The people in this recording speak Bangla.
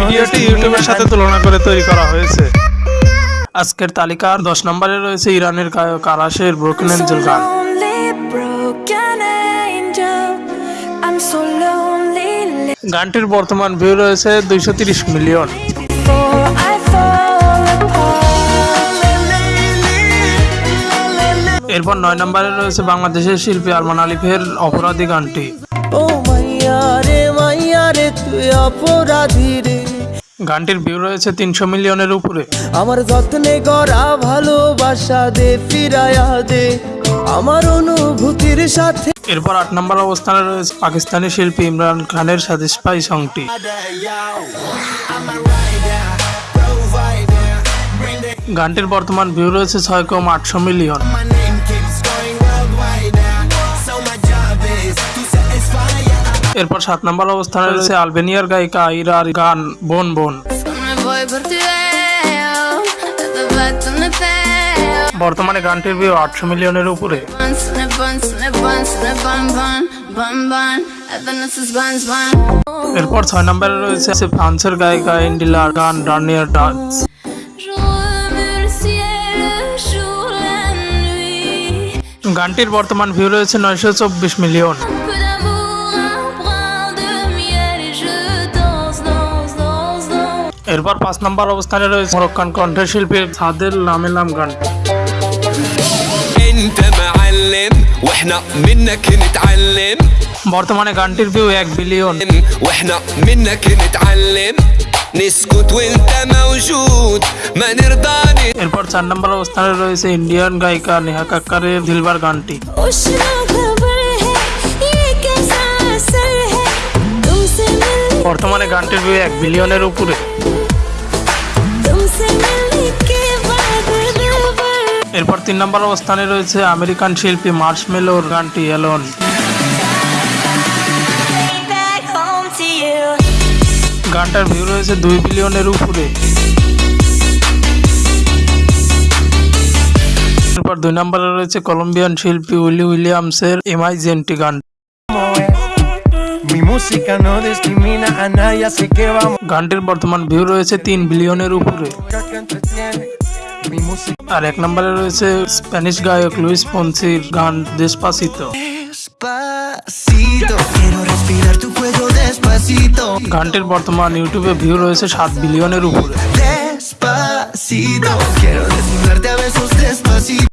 ভিডিওটি ইউটিউবের সাথে তুলনা করে তৈরি করা হয়েছে আজকের তালিকার দশ নম্বরে রয়েছে ইরানের গায়ক আরাশের ব্রোকেন এঞ্জেল গান. গানটির বর্তমান ভিউ রয়েছে দুইশো তিরিশ মিলিয়ন. এরপর নয় নম্বরে রয়েছে বাংলাদেশের শিল্পী আরমান আলিফের অপরাধী গানটি ও মাইয়া রে মাইয়া রে তুই অপরাধী রে। গানটির ভিউ রয়েছে তিনশো মিলিয়নের উপরে। আমার যত্নে গড়া ভালোবাসা দে ফিরায়া দে। আমার অনুভূতির সাথে এরপর আট নম্বর অবস্থানে রয়েছে পাকিস্তানি শিল্পী ইমরান খানের সাথে স্পাই সংটি গানটির বর্তমান ভিউ রয়েছে ছয় কম আটশো মিলিয়ন। এরপর সাত নম্বর অবস্থানে রয়েছে আলবেনিয়ার গায়িকা ইরার গান বোন বোন. বর্তমানে গানটির ভিউ আটশো মিলিয়নের উপরে. এরপর ছয় নম্বরে রয়েছে ফ্রান্সের গায়িকা ইন্ডিলার গান ডার্নিয়ার ডান্স. গানটির বর্তমান ভিউ রয়েছে নয়শো চব্বিশ মিলিয়ন এরপর পাঁচ নম্বর অবস্থানে রয়েছে মরক্কান কণ্ঠশিল্পী সাদের লামেলাম গান। বর্তমানে গানটির ভিউ এক বিলিয়ন। এরপর চার নম্বর অবস্থানে রয়েছে ইন্ডিয়ান গায়িকা নেহা কাক্কারের দিলবার গানটি। বর্তমানে গানটির ভিউ এক বিলিয়নের উপরে। এরপর তিন নম্বর অবস্থানে রয়েছে আমেরিকান শিল্পী মার্শ মেলোর গানটি এলন. গানটার ভিউ রয়েছে দুই বিলিয়নের উপরে। এরপর দুই নম্বরে রয়েছে কলম্বিয়ান শিল্পী উইলি উইলিয়ামসের এমআইজেন্টি গান। গানটির বর্তমান ভিউ রয়েছে তিন বিলিয়নের উপরে। আর এক নম্বরে রয়েছে স্প্যানিশ গায়ক লুইস পন্সির গান দেশপাসিত গানটির বর্তমান ইউটিউবে ভিউ রয়েছে সাত বিলিয়নের উপরে।